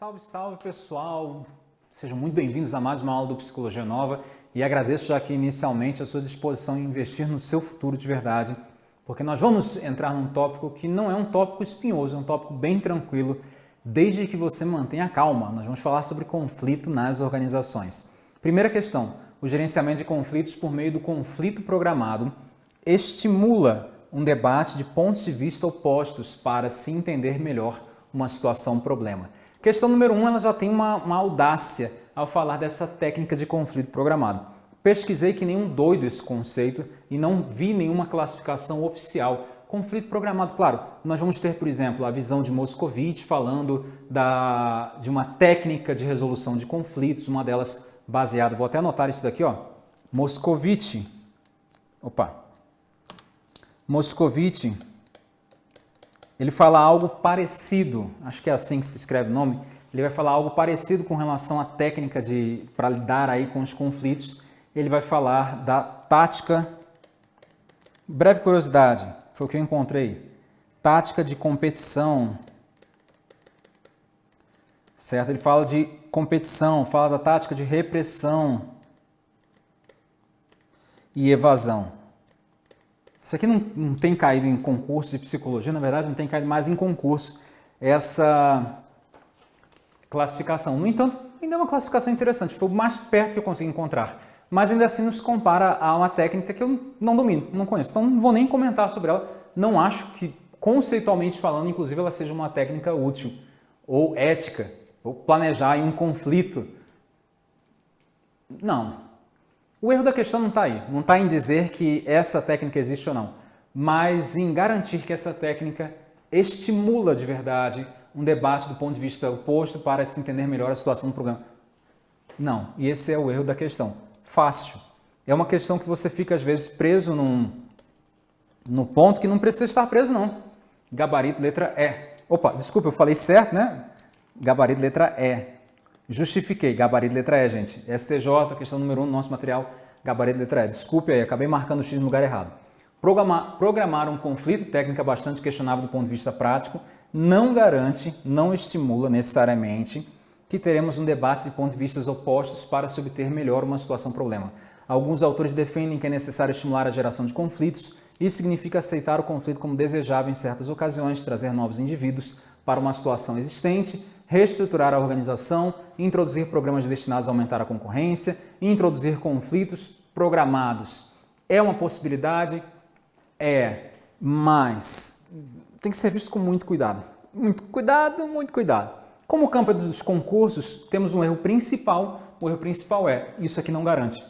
Salve, salve pessoal! Sejam muito bem-vindos a mais uma aula do Psicologia Nova e agradeço já aqui inicialmente a sua disposição em investir no seu futuro de verdade, porque nós vamos entrar num tópico que não é um tópico espinhoso, é um tópico bem tranquilo, desde que você mantenha calma. Nós vamos falar sobre conflito nas organizações. Primeira questão, o gerenciamento de conflitos por meio do conflito programado estimula um debate de pontos de vista opostos para se entender melhor uma situação, problema. Questão número um, ela já tem uma, uma audácia ao falar dessa técnica de conflito programado. Pesquisei que nenhum doido esse conceito e não vi nenhuma classificação oficial. Conflito programado, claro, nós vamos ter, por exemplo, a visão de Moscovitch falando da, de uma técnica de resolução de conflitos, uma delas baseada, vou até anotar isso daqui, ó, Moscovitch, opa, Moscovitch ele fala algo parecido, acho que é assim que se escreve o nome, ele vai falar algo parecido com relação à técnica de para lidar aí com os conflitos. Ele vai falar da tática, breve curiosidade, foi o que eu encontrei, tática de competição, certo? Ele fala de competição, fala da tática de repressão e evasão. Isso aqui não, não tem caído em concurso de psicologia, na verdade não tem caído mais em concurso essa classificação. No entanto, ainda é uma classificação interessante, foi o mais perto que eu consegui encontrar. Mas ainda assim nos compara a uma técnica que eu não domino, não conheço. Então não vou nem comentar sobre ela. Não acho que, conceitualmente falando, inclusive, ela seja uma técnica útil ou ética, ou planejar em um conflito. Não, o erro da questão não está aí, não está em dizer que essa técnica existe ou não, mas em garantir que essa técnica estimula de verdade um debate do ponto de vista oposto para se entender melhor a situação do problema. Não, e esse é o erro da questão. Fácil. É uma questão que você fica às vezes preso num, no ponto que não precisa estar preso não. Gabarito letra E. Opa, desculpa, eu falei certo, né? Gabarito letra E. Justifiquei, gabarito letra E, gente. STJ, questão número 1 um do nosso material, gabarito letra E. Desculpe aí, acabei marcando o X no lugar errado. Programar, programar um conflito, técnica bastante questionável do ponto de vista prático, não garante, não estimula necessariamente que teremos um debate de pontos de vista opostos para se obter melhor uma situação-problema. Alguns autores defendem que é necessário estimular a geração de conflitos, isso significa aceitar o conflito como desejável em certas ocasiões, trazer novos indivíduos para uma situação existente, reestruturar a organização, introduzir programas destinados a aumentar a concorrência, introduzir conflitos programados. É uma possibilidade? É, mas tem que ser visto com muito cuidado. Muito cuidado, muito cuidado. Como o campo é dos concursos, temos um erro principal. O erro principal é, isso aqui não garante.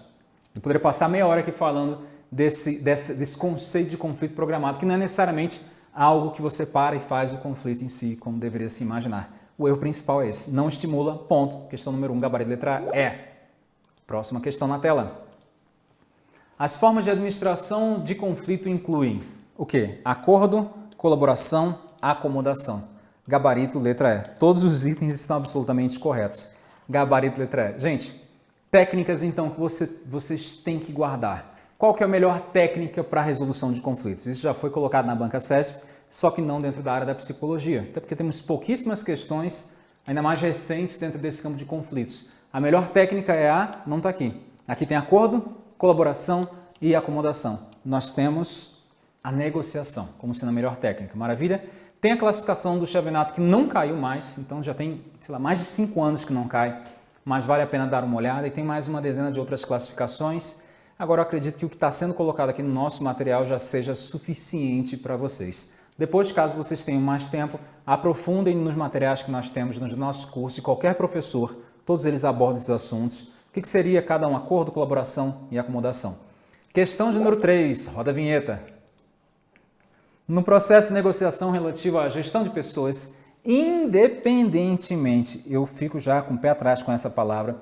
Eu poderia passar meia hora aqui falando desse, desse, desse conceito de conflito programado, que não é necessariamente algo que você para e faz o conflito em si, como deveria se imaginar. O erro principal é esse, não estimula, ponto. Questão número 1, um, gabarito letra E. Próxima questão na tela. As formas de administração de conflito incluem o quê? Acordo, colaboração, acomodação. Gabarito, letra E. Todos os itens estão absolutamente corretos. Gabarito, letra E. Gente, técnicas então que você, vocês têm que guardar. Qual que é a melhor técnica para a resolução de conflitos? Isso já foi colocado na banca CESP, só que não dentro da área da psicologia. Até porque temos pouquíssimas questões, ainda mais recentes, dentro desse campo de conflitos. A melhor técnica é a... não está aqui. Aqui tem acordo, colaboração e acomodação. Nós temos a negociação, como sendo a melhor técnica. Maravilha? Tem a classificação do Chavenato que não caiu mais, então já tem, sei lá, mais de cinco anos que não cai, mas vale a pena dar uma olhada. E tem mais uma dezena de outras classificações Agora eu acredito que o que está sendo colocado aqui no nosso material já seja suficiente para vocês. Depois, caso vocês tenham mais tempo, aprofundem nos materiais que nós temos nos nossos cursos e qualquer professor, todos eles abordam esses assuntos. O que seria cada um acordo, colaboração e acomodação? Questão de número 3, roda a vinheta. No processo de negociação relativo à gestão de pessoas, independentemente, eu fico já com o pé atrás com essa palavra,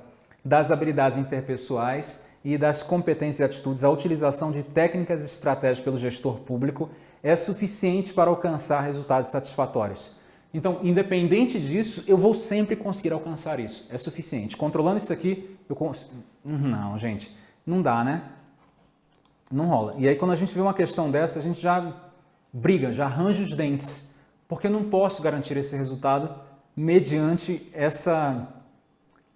das habilidades interpessoais e das competências e atitudes, a utilização de técnicas e estratégias pelo gestor público é suficiente para alcançar resultados satisfatórios. Então, independente disso, eu vou sempre conseguir alcançar isso. É suficiente. Controlando isso aqui, eu consigo... Não, gente, não dá, né? Não rola. E aí, quando a gente vê uma questão dessa, a gente já briga, já arranja os dentes. Porque eu não posso garantir esse resultado mediante essa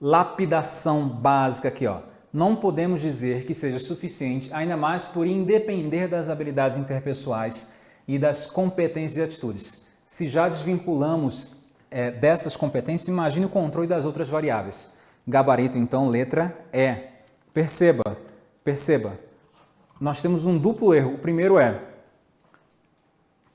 lapidação básica aqui. Ó. Não podemos dizer que seja suficiente, ainda mais por independer das habilidades interpessoais e das competências e atitudes. Se já desvinculamos é, dessas competências, imagine o controle das outras variáveis. Gabarito, então, letra E. Perceba, perceba, nós temos um duplo erro. O primeiro é,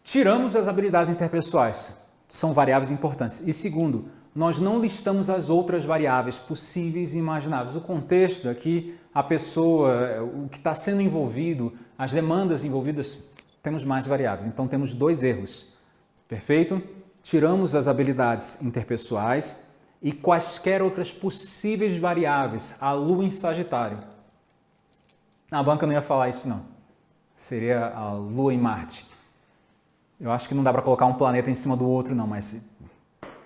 tiramos as habilidades interpessoais, são variáveis importantes. E segundo, nós não listamos as outras variáveis possíveis e imagináveis. O contexto daqui, a pessoa, o que está sendo envolvido, as demandas envolvidas, temos mais variáveis. Então temos dois erros. Perfeito? Tiramos as habilidades interpessoais e quaisquer outras possíveis variáveis, a lua em Sagitário. Na banca não ia falar isso não. Seria a lua em Marte. Eu acho que não dá para colocar um planeta em cima do outro não, mas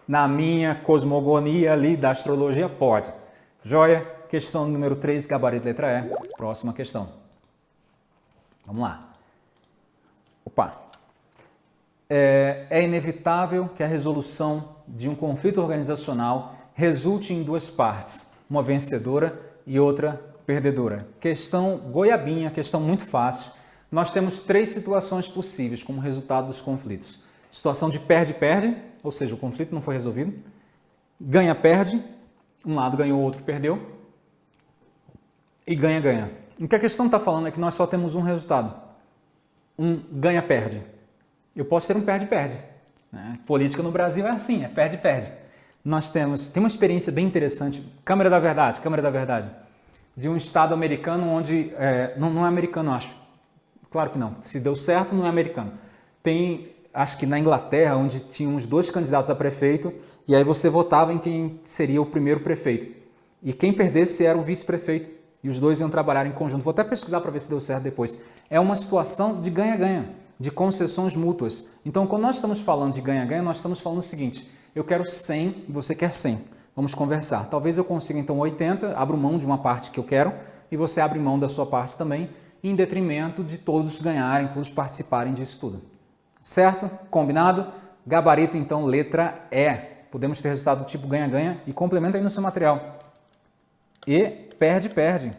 na minha cosmogonia ali da astrologia pode. Joia? Questão número 3, gabarito letra E. Próxima questão. Vamos lá. Opa! É, é inevitável que a resolução de um conflito organizacional resulte em duas partes, uma vencedora e outra perdedora. Questão goiabinha, questão muito fácil. Nós temos três situações possíveis como resultado dos conflitos. Situação de perde-perde, ou seja, o conflito não foi resolvido. Ganha-perde, um lado ganhou, o outro perdeu. E ganha-ganha. O que a questão está falando é que nós só temos um resultado um ganha-perde. Eu posso ter um perde-perde. Né? Política no Brasil é assim, é perde-perde. Nós temos, tem uma experiência bem interessante, Câmara da Verdade, Câmara da Verdade, de um estado americano onde, é, não, não é americano acho, claro que não, se deu certo não é americano. Tem, acho que na Inglaterra, onde tinha uns dois candidatos a prefeito, e aí você votava em quem seria o primeiro prefeito. E quem perdesse era o vice-prefeito e os dois iam trabalhar em conjunto. Vou até pesquisar para ver se deu certo depois. É uma situação de ganha-ganha, de concessões mútuas. Então, quando nós estamos falando de ganha-ganha, nós estamos falando o seguinte, eu quero 100 e você quer 100. Vamos conversar. Talvez eu consiga então 80, abro mão de uma parte que eu quero e você abre mão da sua parte também, em detrimento de todos ganharem, todos participarem disso tudo. Certo? Combinado? Gabarito, então, letra E. Podemos ter resultado do tipo ganha-ganha e complementa aí no seu material. E perde, perde.